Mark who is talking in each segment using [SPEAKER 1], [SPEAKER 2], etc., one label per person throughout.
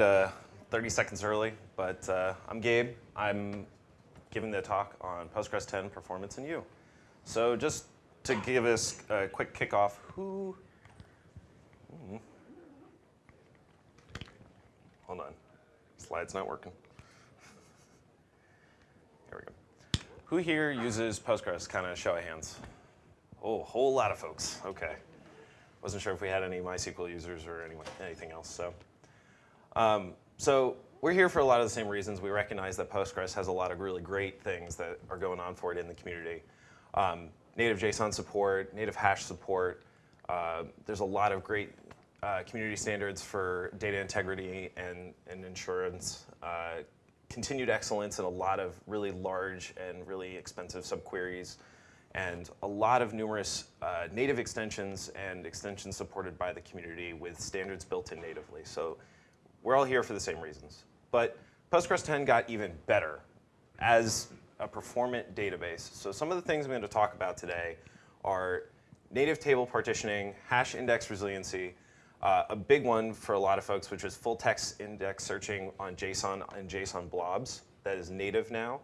[SPEAKER 1] Uh, 30 seconds early, but uh, I'm Gabe. I'm giving the talk on Postgres 10 performance and you. So just to give us a quick kickoff, who? Hmm. Hold on, slide's not working. Here we go. Who here uses Postgres? Kind of show of hands. Oh, a whole lot of folks. Okay. Wasn't sure if we had any MySQL users or any, anything else. So. Um, so we're here for a lot of the same reasons. We recognize that Postgres has a lot of really great things that are going on for it in the community. Um, native JSON support, native hash support. Uh, there's a lot of great uh, community standards for data integrity and, and insurance. Uh, continued excellence in a lot of really large and really expensive subqueries and a lot of numerous uh, native extensions and extensions supported by the community with standards built in natively. So we're all here for the same reasons. But Postgres 10 got even better as a performant database. So some of the things I'm going to talk about today are native table partitioning, hash index resiliency, uh, a big one for a lot of folks, which is full text index searching on JSON and JSON blobs that is native now.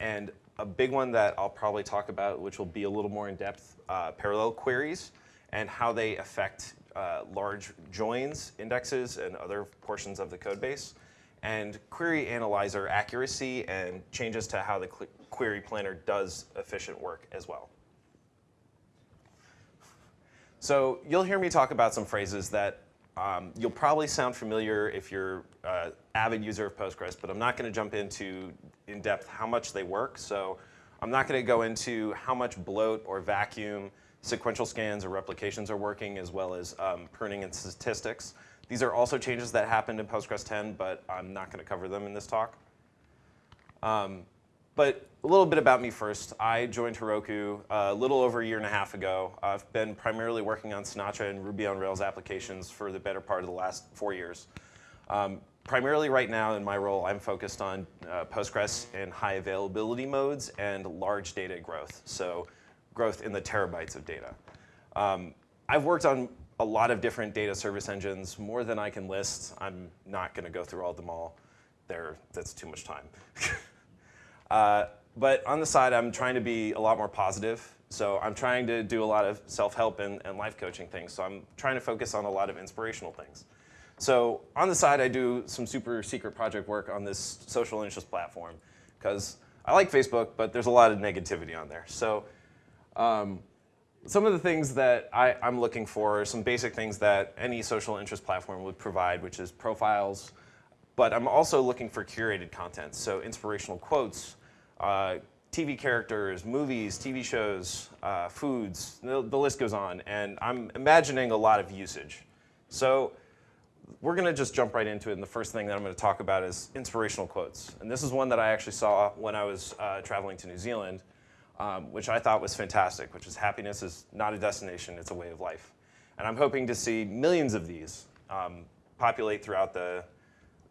[SPEAKER 1] And a big one that I'll probably talk about, which will be a little more in depth, uh, parallel queries and how they affect uh, large joins, indexes, and other portions of the code base, and query analyzer accuracy and changes to how the query planner does efficient work as well. So you'll hear me talk about some phrases that um, you'll probably sound familiar if you're an uh, avid user of Postgres, but I'm not going to jump into in depth how much they work. So I'm not going to go into how much bloat or vacuum sequential scans or replications are working, as well as um, pruning and statistics. These are also changes that happened in Postgres 10, but I'm not going to cover them in this talk. Um, but a little bit about me first. I joined Heroku a little over a year and a half ago. I've been primarily working on Sinatra and Ruby on Rails applications for the better part of the last four years. Um, primarily right now in my role, I'm focused on uh, Postgres and high availability modes and large data growth. So growth in the terabytes of data. Um, I've worked on a lot of different data service engines, more than I can list. I'm not going to go through all of them all. There, that's too much time. uh, but on the side, I'm trying to be a lot more positive. So I'm trying to do a lot of self-help and, and life coaching things. So I'm trying to focus on a lot of inspirational things. So on the side, I do some super secret project work on this social interest platform because I like Facebook, but there's a lot of negativity on there. So um, some of the things that I, am looking for are some basic things that any social interest platform would provide, which is profiles. But I'm also looking for curated content, so inspirational quotes, uh, TV characters, movies, TV shows, uh, foods, the, the, list goes on. And I'm imagining a lot of usage. So we're going to just jump right into it. And the first thing that I'm going to talk about is inspirational quotes. And this is one that I actually saw when I was uh, traveling to New Zealand um, which I thought was fantastic, which is happiness is not a destination, it's a way of life. And I'm hoping to see millions of these um, populate throughout the,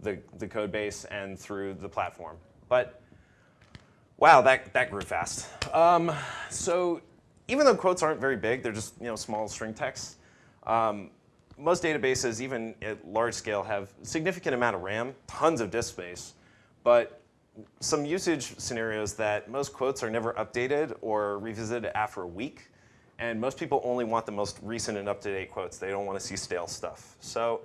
[SPEAKER 1] the, the, code base and through the platform. But wow, that, that grew fast. Um, so even though quotes aren't very big, they're just you know, small string text, um, most databases, even at large scale, have significant amount of RAM, tons of disk space, but some usage scenarios that most quotes are never updated or revisited after a week. And most people only want the most recent and up-to-date quotes. They don't want to see stale stuff. So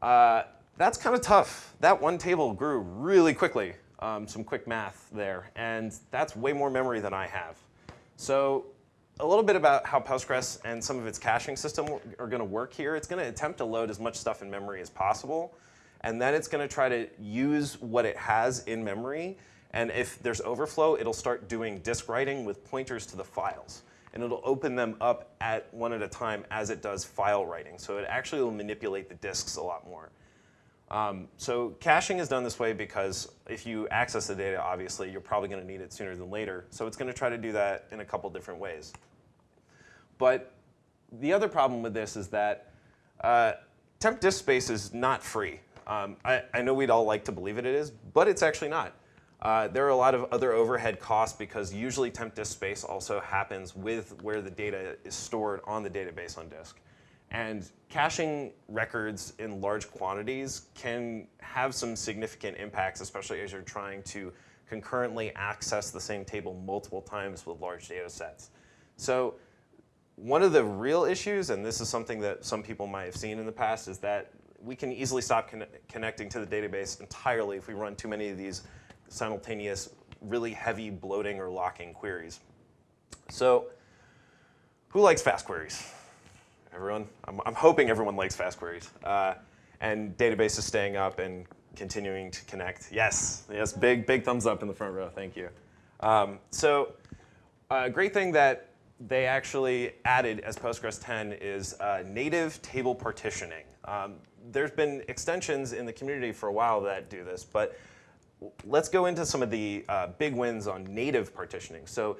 [SPEAKER 1] uh, that's kind of tough. That one table grew really quickly, um, some quick math there. And that's way more memory than I have. So a little bit about how Postgres and some of its caching system are going to work here. It's going to attempt to load as much stuff in memory as possible and then it's going to try to use what it has in memory. And if there's overflow, it'll start doing disk writing with pointers to the files. And it'll open them up at one at a time as it does file writing. So it actually will manipulate the disks a lot more. Um, so caching is done this way because if you access the data, obviously, you're probably going to need it sooner than later. So it's going to try to do that in a couple different ways. But the other problem with this is that uh, temp disk space is not free. Um, I, I, know we'd all like to believe it is, but it's actually not. Uh, there are a lot of other overhead costs because usually temp disk space also happens with where the data is stored on the database on disk. And caching records in large quantities can have some significant impacts, especially as you're trying to concurrently access the same table multiple times with large data sets. So one of the real issues, and this is something that some people might have seen in the past, is that we can easily stop con connecting to the database entirely if we run too many of these simultaneous, really heavy bloating or locking queries. So who likes fast queries? Everyone? I'm, I'm hoping everyone likes fast queries. Uh, and database is staying up and continuing to connect. Yes, yes, big, big thumbs up in the front row. Thank you. Um, so a great thing that they actually added as Postgres 10 is uh, native table partitioning. Um, there's been extensions in the community for a while that do this, but let's go into some of the uh, big wins on native partitioning. So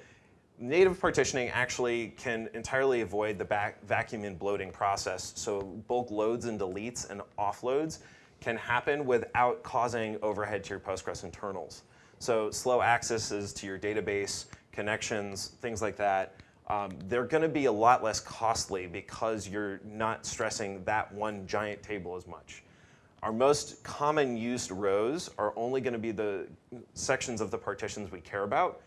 [SPEAKER 1] native partitioning actually can entirely avoid the vacuum and bloating process. So bulk loads and deletes and offloads can happen without causing overhead to your Postgres internals. So slow accesses to your database, connections, things like that, um, they're going to be a lot less costly because you're not stressing that one giant table as much. Our most common used rows are only going to be the sections of the partitions we care about.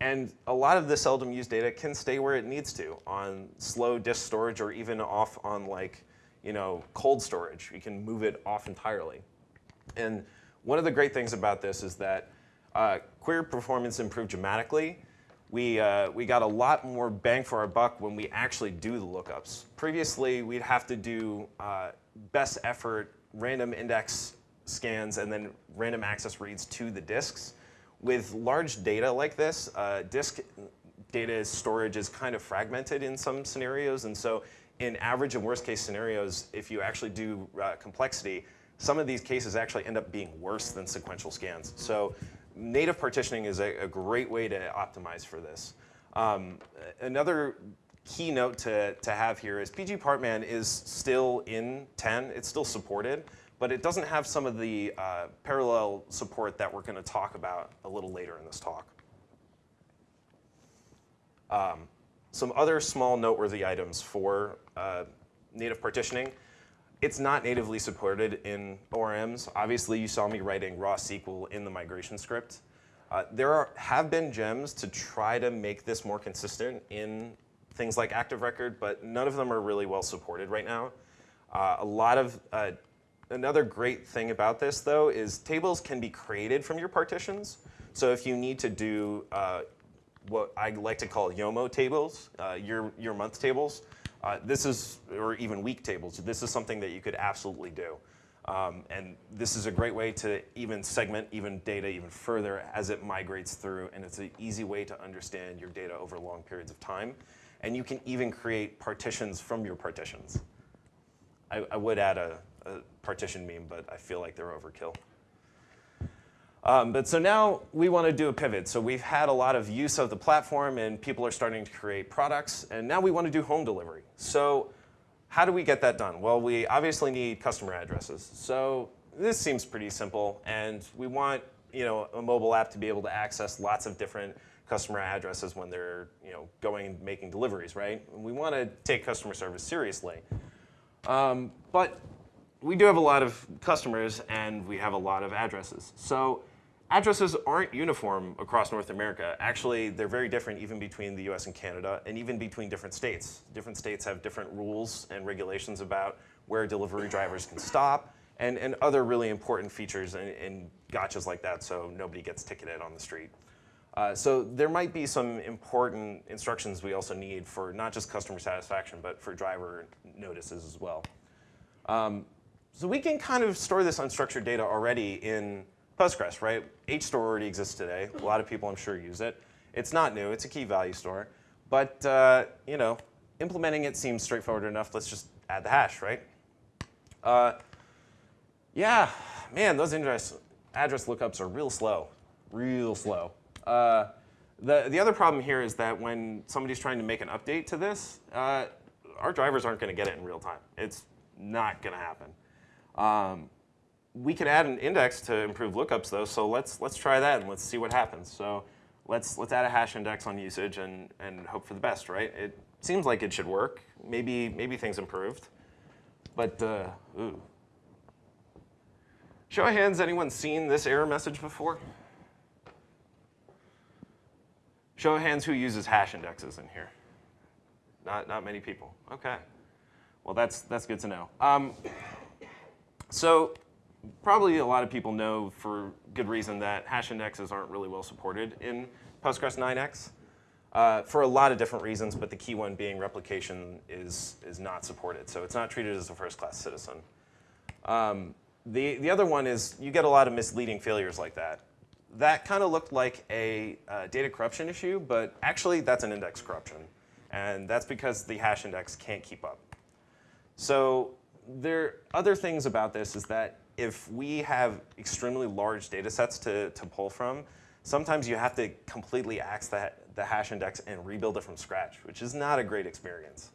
[SPEAKER 1] And a lot of the seldom used data can stay where it needs to on slow disk storage or even off on like, you know, cold storage. You can move it off entirely. And one of the great things about this is that uh, query performance improved dramatically we, uh, we got a lot more bang for our buck when we actually do the lookups. Previously, we'd have to do uh, best effort random index scans and then random access reads to the disks. With large data like this, uh, disk data storage is kind of fragmented in some scenarios. And so in average and worst case scenarios, if you actually do uh, complexity, some of these cases actually end up being worse than sequential scans. So native partitioning is a, a, great way to optimize for this. Um, another key note to, to have here is pg_partman is still in 10. It's still supported, but it doesn't have some of the uh, parallel support that we're going to talk about a little later in this talk. Um, some other small noteworthy items for uh, native partitioning. It's not natively supported in ORMs. Obviously, you saw me writing raw SQL in the migration script. Uh, there are, have been gems to try to make this more consistent in things like Active Record, but none of them are really well supported right now. Uh, a lot of, uh, another great thing about this though is tables can be created from your partitions. So if you need to do uh, what I like to call YOMO tables, uh, your, your month tables, uh, this is, or even week tables, this is something that you could absolutely do. Um, and this is a great way to even segment even data even further as it migrates through. And it's an easy way to understand your data over long periods of time. And you can even create partitions from your partitions. I, I would add a, a partition meme, but I feel like they're overkill. Um, but so now we want to do a pivot. So we've had a lot of use of the platform and people are starting to create products. And now we want to do home delivery. So how do we get that done? Well, we obviously need customer addresses. So this seems pretty simple. And we want you know, a mobile app to be able to access lots of different customer addresses when they're you know, going and making deliveries, right? And we want to take customer service seriously. Um, but we do have a lot of customers and we have a lot of addresses. So addresses aren't uniform across North America. Actually, they're very different even between the US and Canada and even between different states. Different states have different rules and regulations about where delivery drivers can stop and, and other really important features and, and gotchas like that so nobody gets ticketed on the street. Uh, so there might be some important instructions we also need for not just customer satisfaction, but for driver notices as well. Um, so we can kind of store this unstructured data already in Postgres, right? HStore already exists today. A lot of people, I'm sure, use it. It's not new. It's a key value store. But, uh, you know, implementing it seems straightforward enough. Let's just add the hash, right? Uh, yeah, man, those address, address lookups are real slow, real slow. Uh, the, the other problem here is that when somebody's trying to make an update to this, uh, our drivers aren't going to get it in real time. It's not going to happen. Um, we could add an index to improve lookups though, so let's, let's try that and let's see what happens. So let's, let's add a hash index on usage and, and hope for the best, right? It seems like it should work. Maybe, maybe things improved. But, uh, ooh. Show of hands, anyone seen this error message before? Show of hands who uses hash indexes in here. Not, not many people. OK. Well, that's, that's good to know. Um, so probably a lot of people know for good reason that hash indexes aren't really well supported in Postgres 9x uh, for a lot of different reasons, but the key one being replication is, is not supported. So it's not treated as a first-class citizen. Um, the, the other one is you get a lot of misleading failures like that. That kind of looked like a uh, data corruption issue, but actually that's an index corruption. And that's because the hash index can't keep up. So there are other things about this is that if we have extremely large data sets to, to pull from, sometimes you have to completely axe the, the hash index and rebuild it from scratch, which is not a great experience.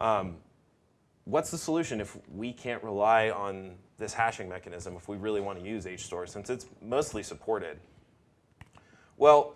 [SPEAKER 1] Um, what's the solution if we can't rely on this hashing mechanism if we really want to use HStore since it's mostly supported? Well,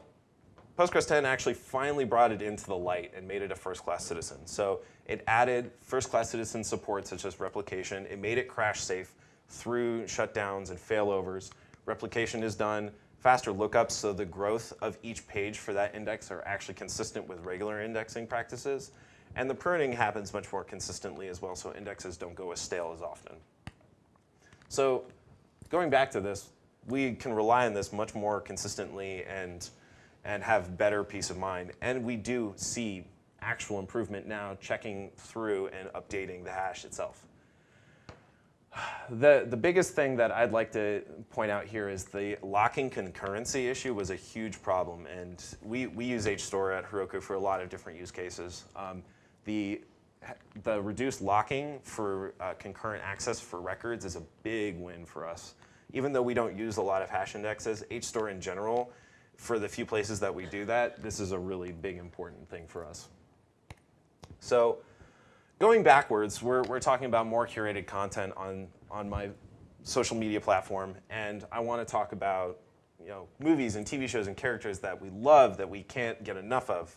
[SPEAKER 1] Postgres 10 actually finally brought it into the light and made it a first-class citizen. So it added first-class citizen support such as replication. It made it crash safe through shutdowns and failovers. Replication is done faster lookups, so the growth of each page for that index are actually consistent with regular indexing practices. And the pruning happens much more consistently as well, so indexes don't go as stale as often. So going back to this, we can rely on this much more consistently and, and have better peace of mind. And we do see actual improvement now checking through and updating the hash itself. The, the biggest thing that I'd like to point out here is the locking concurrency issue was a huge problem. And we, we use HStore at Heroku for a lot of different use cases. Um, the, the reduced locking for uh, concurrent access for records is a big win for us. Even though we don't use a lot of hash indexes, HStore in general, for the few places that we do that, this is a really big important thing for us. So Going backwards, we're, we're talking about more curated content on, on my social media platform, and I want to talk about you know, movies and TV shows and characters that we love that we can't get enough of.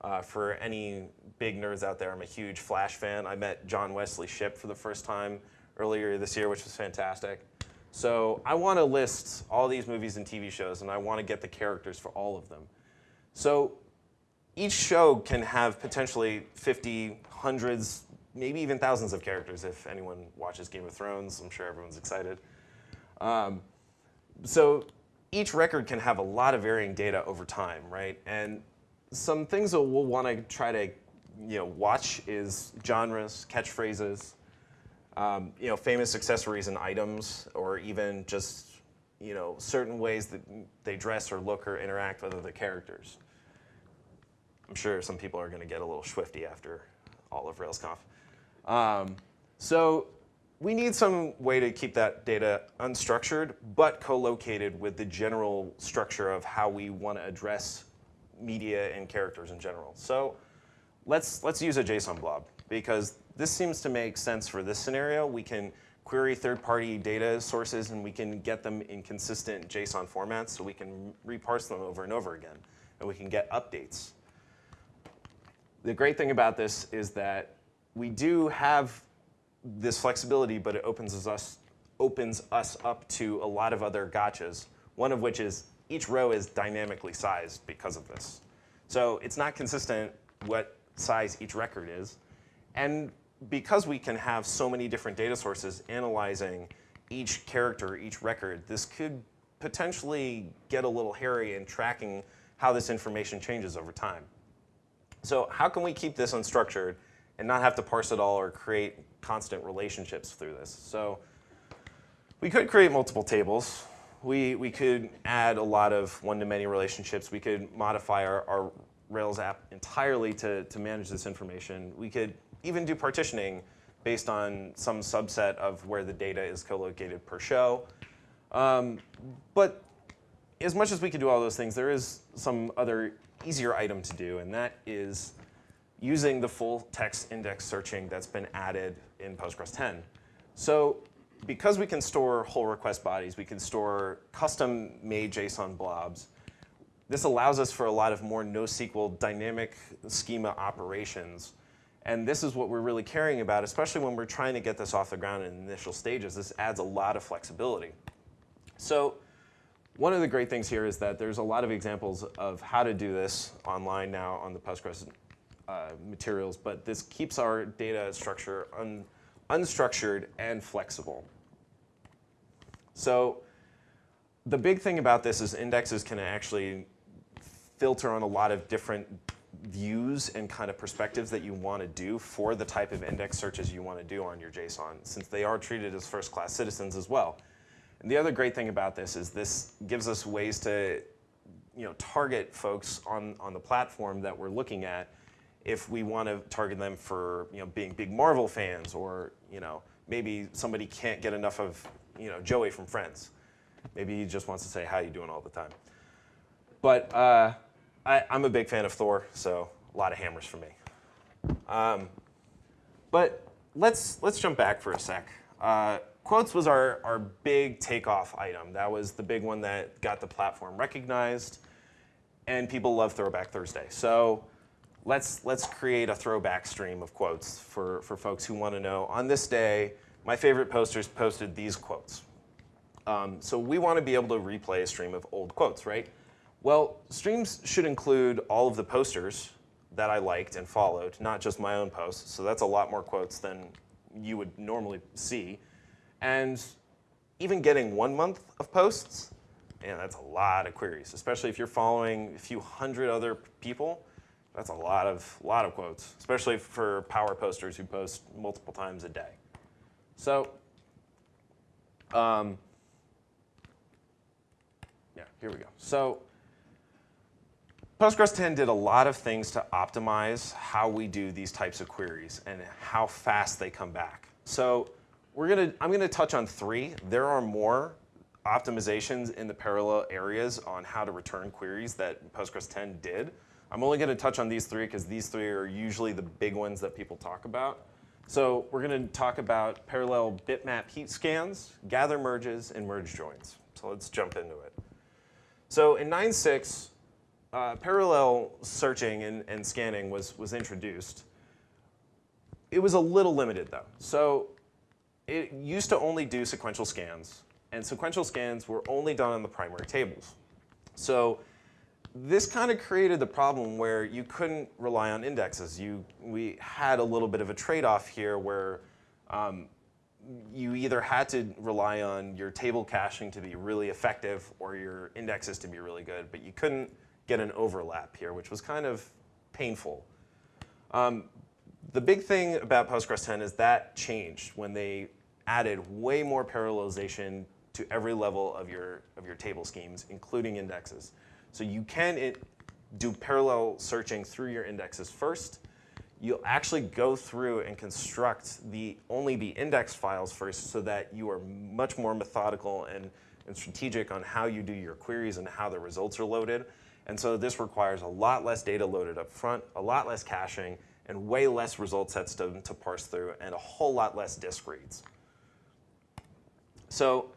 [SPEAKER 1] Uh, for any big nerds out there, I'm a huge Flash fan. I met John Wesley Shipp for the first time earlier this year, which was fantastic. So I want to list all these movies and TV shows, and I want to get the characters for all of them. So each show can have potentially 50, hundreds, maybe even thousands of characters if anyone watches Game of Thrones. I'm sure everyone's excited. Um, so each record can have a lot of varying data over time, right? And some things that we'll want to try to you know, watch is genres, catchphrases, um, you know, famous accessories and items, or even just you know, certain ways that they dress or look or interact with other characters. I'm sure some people are going to get a little swifty after all of RailsConf. Um, so we need some way to keep that data unstructured, but co-located with the general structure of how we want to address media and characters in general. So let's, let's use a JSON blob, because this seems to make sense for this scenario. We can query third-party data sources, and we can get them in consistent JSON formats, so we can reparse them over and over again, and we can get updates the great thing about this is that we do have this flexibility, but it opens us, opens us up to a lot of other gotchas, one of which is each row is dynamically sized because of this. So it's not consistent what size each record is. And because we can have so many different data sources analyzing each character, each record, this could potentially get a little hairy in tracking how this information changes over time. So how can we keep this unstructured and not have to parse it all or create constant relationships through this? So we could create multiple tables. We, we could add a lot of one-to-many relationships. We could modify our, our Rails app entirely to, to manage this information. We could even do partitioning based on some subset of where the data is co-located per show. Um, but as much as we could do all those things, there is some other easier item to do, and that is using the full text index searching that's been added in Postgres 10. So because we can store whole request bodies, we can store custom made JSON blobs, this allows us for a lot of more NoSQL dynamic schema operations And this is what we're really caring about, especially when we're trying to get this off the ground in initial stages. This adds a lot of flexibility. So one of the great things here is that there's a lot of examples of how to do this online now on the Postgres uh, materials, but this keeps our data structure un unstructured and flexible. So the big thing about this is indexes can actually filter on a lot of different views and kind of perspectives that you want to do for the type of index searches you want to do on your JSON, since they are treated as first-class citizens as well. And the other great thing about this is this gives us ways to you know, target folks on, on the platform that we're looking at if we want to target them for you know, being big Marvel fans or you know, maybe somebody can't get enough of you know, Joey from Friends. Maybe he just wants to say, how you doing all the time. But uh, I, am a big fan of Thor, so a lot of hammers for me. Um, but let's, let's jump back for a sec. Uh, quotes was our, our big takeoff item. That was the big one that got the platform recognized, and people love Throwback Thursday. So let's, let's create a throwback stream of quotes for, for folks who want to know, on this day, my favorite posters posted these quotes. Um, so we want to be able to replay a stream of old quotes, right? Well, streams should include all of the posters that I liked and followed, not just my own posts. So that's a lot more quotes than you would normally see. And even getting one month of posts, yeah, that's a lot of queries, especially if you're following a few hundred other people. That's a lot of, lot of quotes, especially for power posters who post multiple times a day. So um, yeah, here we go. So Postgres 10 did a lot of things to optimize how we do these types of queries and how fast they come back. So we're gonna, I'm gonna touch on three. There are more optimizations in the parallel areas on how to return queries that Postgres 10 did. I'm only gonna touch on these three because these three are usually the big ones that people talk about. So we're gonna talk about parallel bitmap heap scans, gather merges, and merge joins. So let's jump into it. So in 9.6, uh, parallel searching and, and scanning was, was introduced. It was a little limited though. So it used to only do sequential scans, and sequential scans were only done on the primary tables. So this kind of created the problem where you couldn't rely on indexes. You, we had a little bit of a trade-off here where um, you either had to rely on your table caching to be really effective or your indexes to be really good, but you couldn't get an overlap here, which was kind of painful. Um, the big thing about Postgres 10 is that changed when they added way more parallelization to every level of your, of your table schemes, including indexes. So you can it, do parallel searching through your indexes first, you'll actually go through and construct the only the index files first so that you are much more methodical and, and strategic on how you do your queries and how the results are loaded. And so this requires a lot less data loaded up front, a lot less caching, and way less result sets to, to parse through, and a whole lot less disk reads. So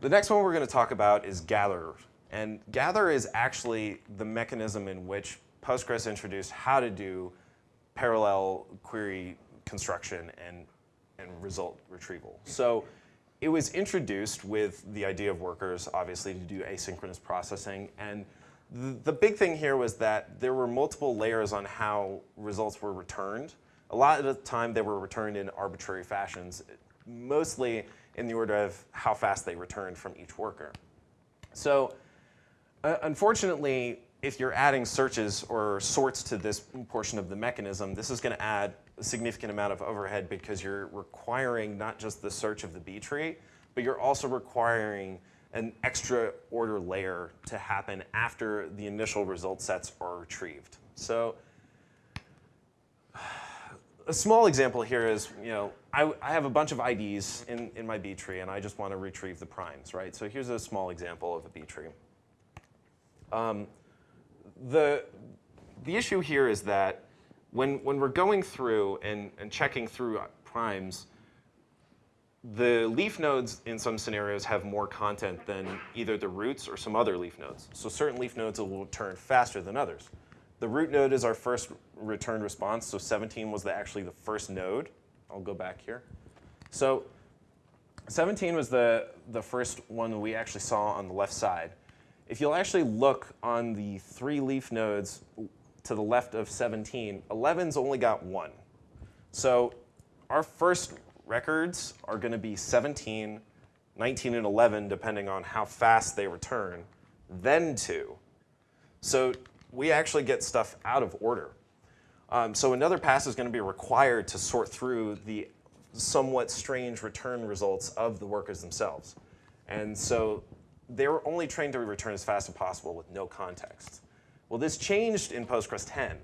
[SPEAKER 1] the next one we're going to talk about is gather. And gather is actually the mechanism in which Postgres introduced how to do parallel query construction and, and result retrieval. So it was introduced with the idea of workers, obviously, to do asynchronous processing. And the, the big thing here was that there were multiple layers on how results were returned. A lot of the time, they were returned in arbitrary fashions, mostly in the order of how fast they returned from each worker. So uh, unfortunately, if you're adding searches or sorts to this portion of the mechanism, this is going to add a significant amount of overhead because you're requiring not just the search of the B tree, but you're also requiring an extra order layer to happen after the initial result sets are retrieved. So a small example here is, you know, I, I, have a bunch of IDs in, in my B tree and I just want to retrieve the primes, right? So here's a small example of a B tree. Um, the, the issue here is that when, when we're going through and, and checking through primes, the leaf nodes in some scenarios have more content than either the roots or some other leaf nodes. So certain leaf nodes will turn faster than others. The root node is our first returned response, so 17 was the, actually the first node. I'll go back here. So 17 was the, the first one we actually saw on the left side. If you'll actually look on the three leaf nodes to the left of 17, 11's only got one. So our first records are going to be 17, 19, and 11, depending on how fast they return, then 2. So we actually get stuff out of order. Um, so another pass is going to be required to sort through the somewhat strange return results of the workers themselves. And so they were only trained to return as fast as possible with no context. Well, this changed in Postgres 10.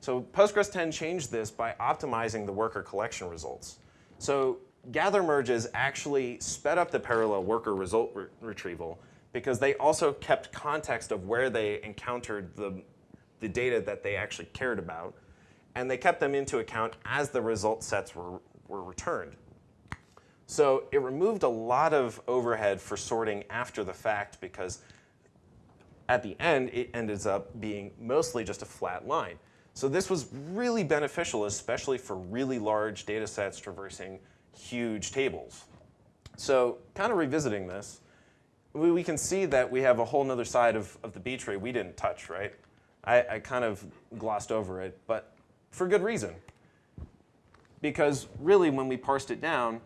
[SPEAKER 1] So Postgres 10 changed this by optimizing the worker collection results. So gather merges actually sped up the parallel worker result re retrieval because they also kept context of where they encountered the, the data that they actually cared about. And they kept them into account as the result sets were, were returned. So it removed a lot of overhead for sorting after the fact because at the end, it ends up being mostly just a flat line. So this was really beneficial, especially for really large data sets traversing huge tables. So kind of revisiting this, we, we can see that we have a whole other side of, of the B tree we didn't touch, right? I, I kind of glossed over it, but for good reason. Because really, when we parsed it down,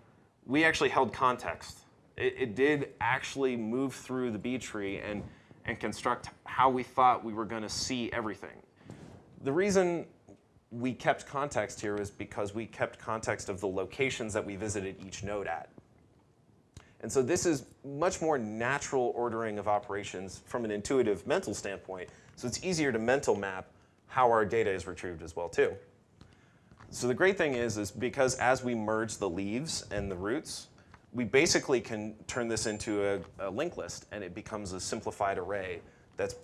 [SPEAKER 1] we actually held context. It, it did actually move through the B tree and, and construct how we thought we were going to see everything. The reason we kept context here is because we kept context of the locations that we visited each node at. And so this is much more natural ordering of operations from an intuitive mental standpoint. So it's easier to mental map how our data is retrieved as well too. So the great thing is, is because as we merge the leaves and the roots, we basically can turn this into a, a linked list and it becomes a simplified array that's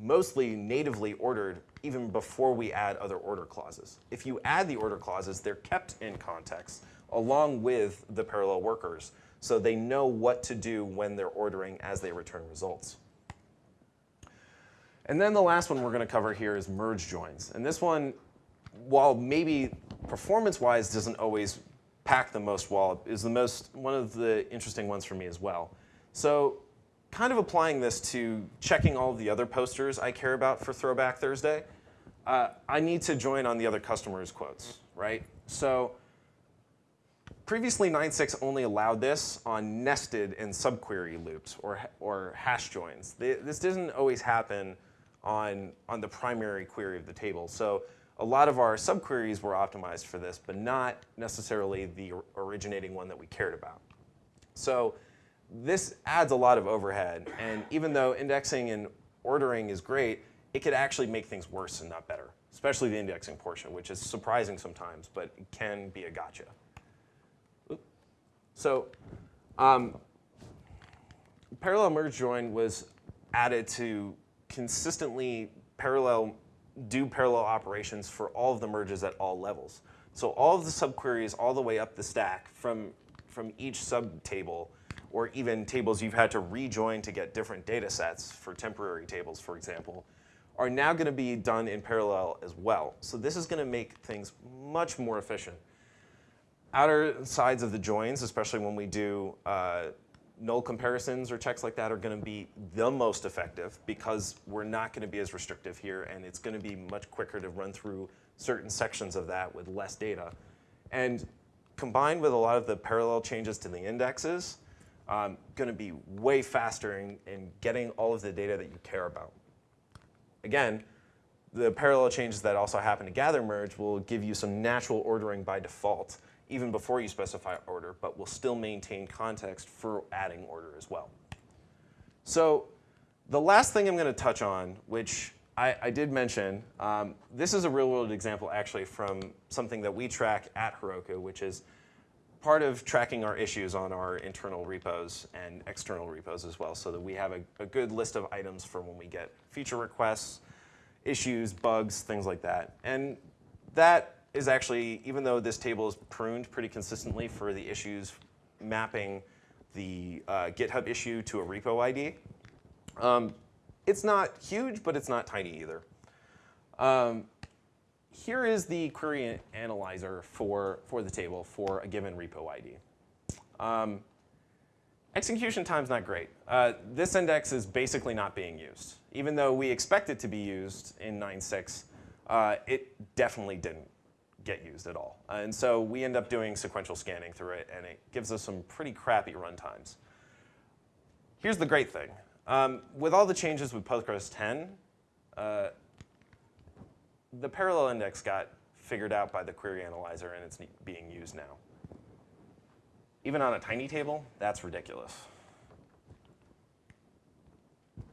[SPEAKER 1] mostly natively ordered even before we add other order clauses. If you add the order clauses, they're kept in context along with the parallel workers so they know what to do when they're ordering as they return results. And then the last one we're going to cover here is merge joins. And this one while maybe performance-wise doesn't always pack the most wallop, is the most one of the interesting ones for me as well. So kind of applying this to checking all the other posters I care about for Throwback Thursday, uh, I need to join on the other customers' quotes, right? So previously 9.6 only allowed this on nested and subquery loops or, or hash joins. This didn't always happen on, on the primary query of the table. So a lot of our subqueries were optimized for this, but not necessarily the originating one that we cared about. So this adds a lot of overhead. And even though indexing and ordering is great, it could actually make things worse and not better, especially the indexing portion, which is surprising sometimes, but can be a gotcha. So um, parallel merge join was added to consistently parallel do parallel operations for all of the merges at all levels. So all of the subqueries all the way up the stack from, from each subtable or even tables you've had to rejoin to get different data sets for temporary tables, for example, are now going to be done in parallel as well. So this is going to make things much more efficient. Outer sides of the joins, especially when we do uh, null comparisons or checks like that are going to be the most effective because we're not going to be as restrictive here and it's going to be much quicker to run through certain sections of that with less data. And combined with a lot of the parallel changes to the indexes, um, going to be way faster in, in getting all of the data that you care about. Again, the parallel changes that also happen to gather merge will give you some natural ordering by default even before you specify order, but will still maintain context for adding order as well. So the last thing I'm going to touch on, which I, I did mention, um, this is a real world example actually from something that we track at Heroku, which is part of tracking our issues on our internal repos and external repos as well, so that we have a, a good list of items for when we get feature requests, issues, bugs, things like that. And that is actually, even though this table is pruned pretty consistently for the issues mapping the uh, GitHub issue to a repo ID, um, it's not huge, but it's not tiny either. Um, here is the query analyzer for, for the table for a given repo ID. Um, execution time's not great. Uh, this index is basically not being used. Even though we expect it to be used in 9.6, uh, it definitely didn't get used at all. And so we end up doing sequential scanning through it, and it gives us some pretty crappy runtimes. Here's the great thing. Um, with all the changes with Postgres 10, uh, the parallel index got figured out by the query analyzer, and it's being used now. Even on a tiny table, that's ridiculous.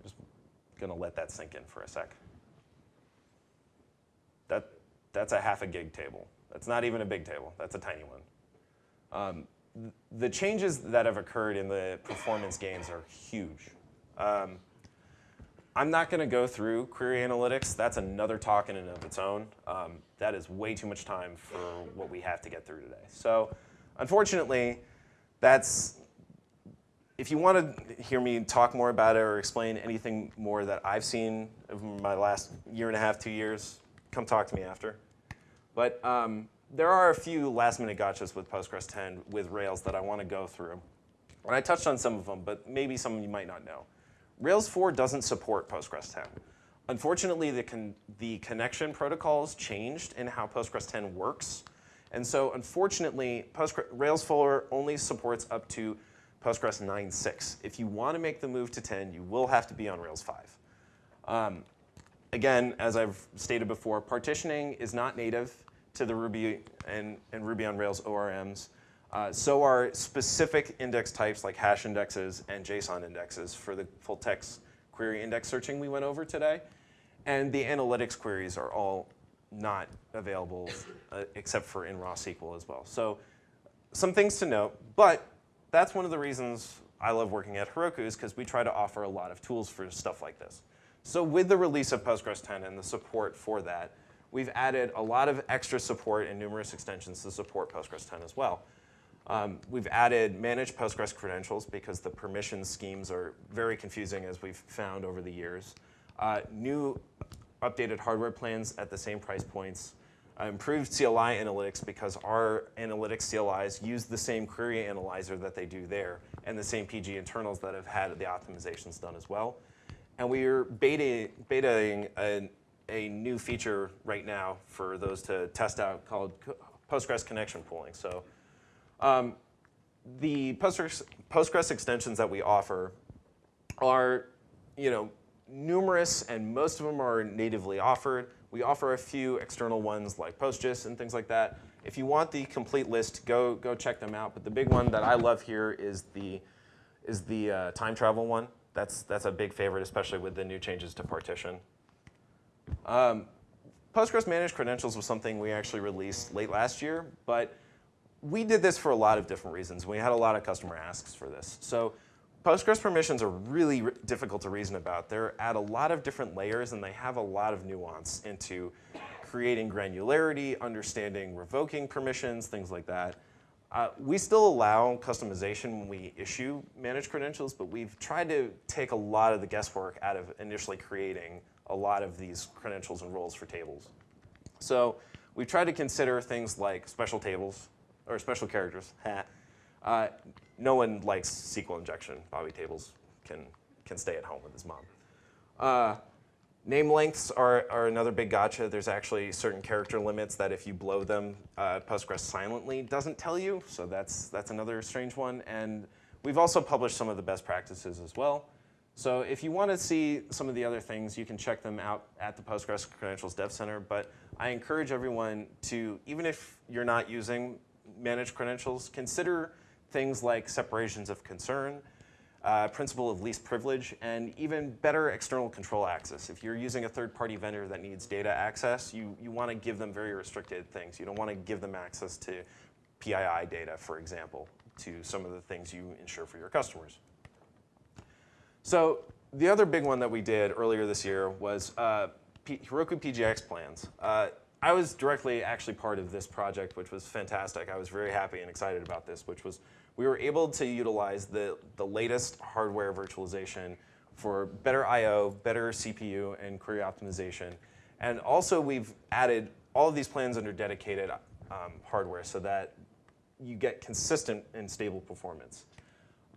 [SPEAKER 1] Just gonna let that sink in for a sec. That, that's a half a gig table. That's not even a big table. That's a tiny one. Um, the changes that have occurred in the performance gains are huge. Um, I'm not going to go through query analytics. That's another talk in and of its own. Um, that is way too much time for what we have to get through today. So unfortunately, that's if you want to hear me talk more about it or explain anything more that I've seen of my last year and a half, two years, come talk to me after. But um, there are a few last minute gotchas with Postgres 10 with Rails that I want to go through. And I touched on some of them, but maybe some you might not know. Rails 4 doesn't support Postgres 10. Unfortunately, the, con the connection protocols changed in how Postgres 10 works. And so unfortunately, Postgres, Rails 4 only supports up to Postgres 9.6. If you want to make the move to 10, you will have to be on Rails 5. Um, again, as I've stated before, partitioning is not native to the Ruby and, and Ruby on Rails ORMs. Uh, so are specific index types like hash indexes and JSON indexes for the full text query index searching we went over today. And the analytics queries are all not available uh, except for in raw SQL as well. So some things to note, but that's one of the reasons I love working at Heroku is because we try to offer a lot of tools for stuff like this. So with the release of Postgres 10 and the support for that, we've added a lot of extra support and numerous extensions to support Postgres 10 as well. Um, we've added managed Postgres credentials because the permission schemes are very confusing as we've found over the years. Uh, new updated hardware plans at the same price points. Uh, improved CLI analytics because our analytics CLIs use the same query analyzer that they do there and the same PG internals that have had the optimizations done as well. And we are beta, betaing a, a new feature right now for those to test out called Postgres connection pooling. So um, the Postgres, Postgres extensions that we offer are, you know, numerous and most of them are natively offered. We offer a few external ones like PostGIS and things like that. If you want the complete list, go, go check them out. But the big one that I love here is the, is the uh, time travel one. That's, that's a big favorite, especially with the new changes to partition. Um, Postgres Managed Credentials was something we actually released late last year, but we did this for a lot of different reasons. We had a lot of customer asks for this. So Postgres permissions are really difficult to reason about. They're at a lot of different layers and they have a lot of nuance into creating granularity, understanding revoking permissions, things like that. Uh, we still allow customization when we issue managed credentials, but we've tried to take a lot of the guesswork out of initially creating a lot of these credentials and roles for tables. So we've tried to consider things like special tables, or special characters. uh, no one likes SQL injection. Bobby Tables can, can stay at home with his mom. Uh, name lengths are, are another big gotcha. There's actually certain character limits that if you blow them, uh, Postgres silently doesn't tell you. So that's, that's another strange one. And we've also published some of the best practices as well. So if you want to see some of the other things, you can check them out at the Postgres Credentials Dev Center. But I encourage everyone to, even if you're not using managed credentials, consider things like separations of concern, uh, principle of least privilege, and even better external control access. If you're using a third-party vendor that needs data access, you, you want to give them very restricted things. You don't want to give them access to PII data, for example, to some of the things you ensure for your customers. So the other big one that we did earlier this year was uh, Heroku PGX plans. Uh, I was directly actually part of this project, which was fantastic. I was very happy and excited about this, which was we were able to utilize the, the latest hardware virtualization for better I.O., better CPU, and query optimization. And also, we've added all of these plans under dedicated um, hardware so that you get consistent and stable performance.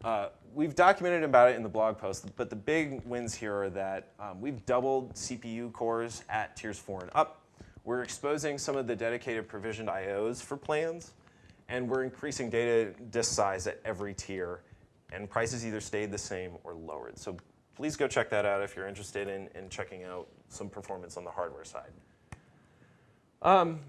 [SPEAKER 1] Uh, we've documented about it in the blog post, but the big wins here are that um, we've doubled CPU cores at tiers four and up. We're exposing some of the dedicated provisioned IOs for plans, and we're increasing data disk size at every tier, and prices either stayed the same or lowered. So please go check that out if you're interested in, in checking out some performance on the hardware side. Um,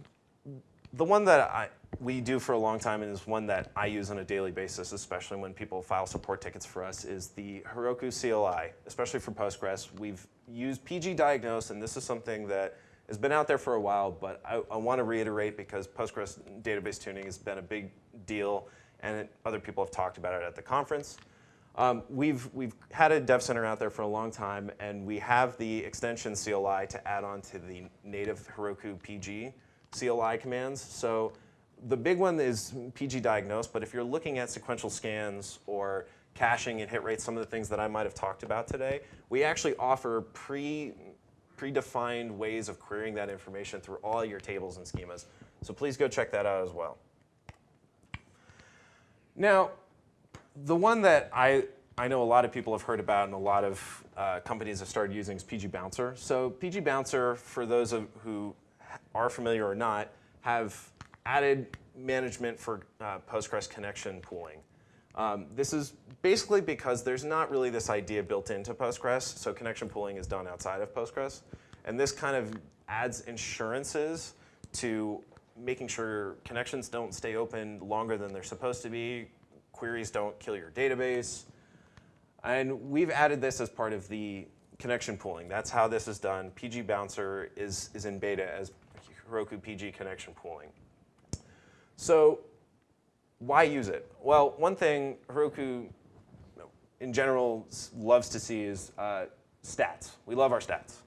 [SPEAKER 1] the one that I, we do for a long time and is one that I use on a daily basis, especially when people file support tickets for us, is the Heroku CLI, especially for Postgres. We've used PG Diagnose, and this is something that has been out there for a while, but I, I want to reiterate because Postgres database tuning has been a big deal, and it, other people have talked about it at the conference. Um, we've, we've had a dev center out there for a long time, and we have the extension CLI to add on to the native Heroku PG CLI commands. So the big one is PG diagnose, but if you're looking at sequential scans or caching and hit rates, some of the things that I might have talked about today, we actually offer pre, predefined ways of querying that information through all your tables and schemas. So please go check that out as well. Now, the one that I, I know a lot of people have heard about and a lot of uh, companies have started using is PG Bouncer. So PG Bouncer, for those of, who are familiar or not, have added management for uh, Postgres connection pooling. Um, this is basically because there's not really this idea built into Postgres, so connection pooling is done outside of Postgres. And this kind of adds insurances to making sure connections don't stay open longer than they're supposed to be, queries don't kill your database. And we've added this as part of the connection pooling. That's how this is done. PG Bouncer is, is in beta as Heroku PG connection pooling. So why use it? Well, one thing Heroku in general loves to see is uh, stats. We love our stats.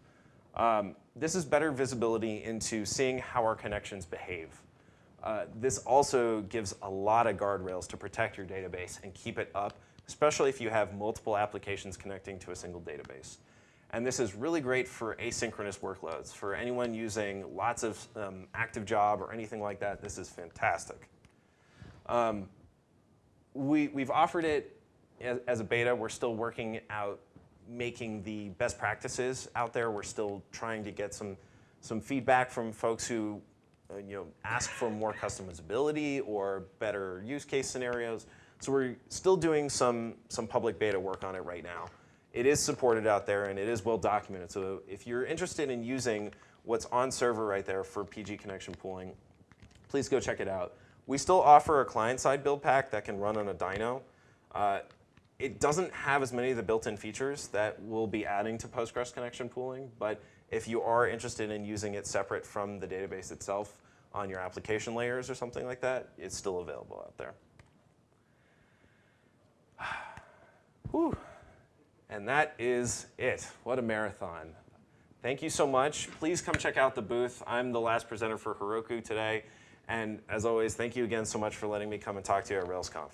[SPEAKER 1] Um, this is better visibility into seeing how our connections behave. Uh, this also gives a lot of guardrails to protect your database and keep it up, especially if you have multiple applications connecting to a single database. And this is really great for asynchronous workloads. For anyone using lots of um, active job or anything like that, this is fantastic. Um, we, we've offered it as, as, a beta. We're still working out making the best practices out there. We're still trying to get some, some feedback from folks who uh, you know, ask for more customizability or better use case scenarios. So we're still doing some, some public beta work on it right now. It is supported out there and it is well documented. So if you're interested in using what's on server right there for PG connection pooling, please go check it out. We still offer a client-side build pack that can run on a dyno. Uh, it doesn't have as many of the built-in features that we'll be adding to Postgres connection pooling, but if you are interested in using it separate from the database itself on your application layers or something like that, it's still available out there. Whew. And that is it. What a marathon. Thank you so much. Please come check out the booth. I'm the last presenter for Heroku today. And as always, thank you again so much for letting me come and talk to you at RailsConf.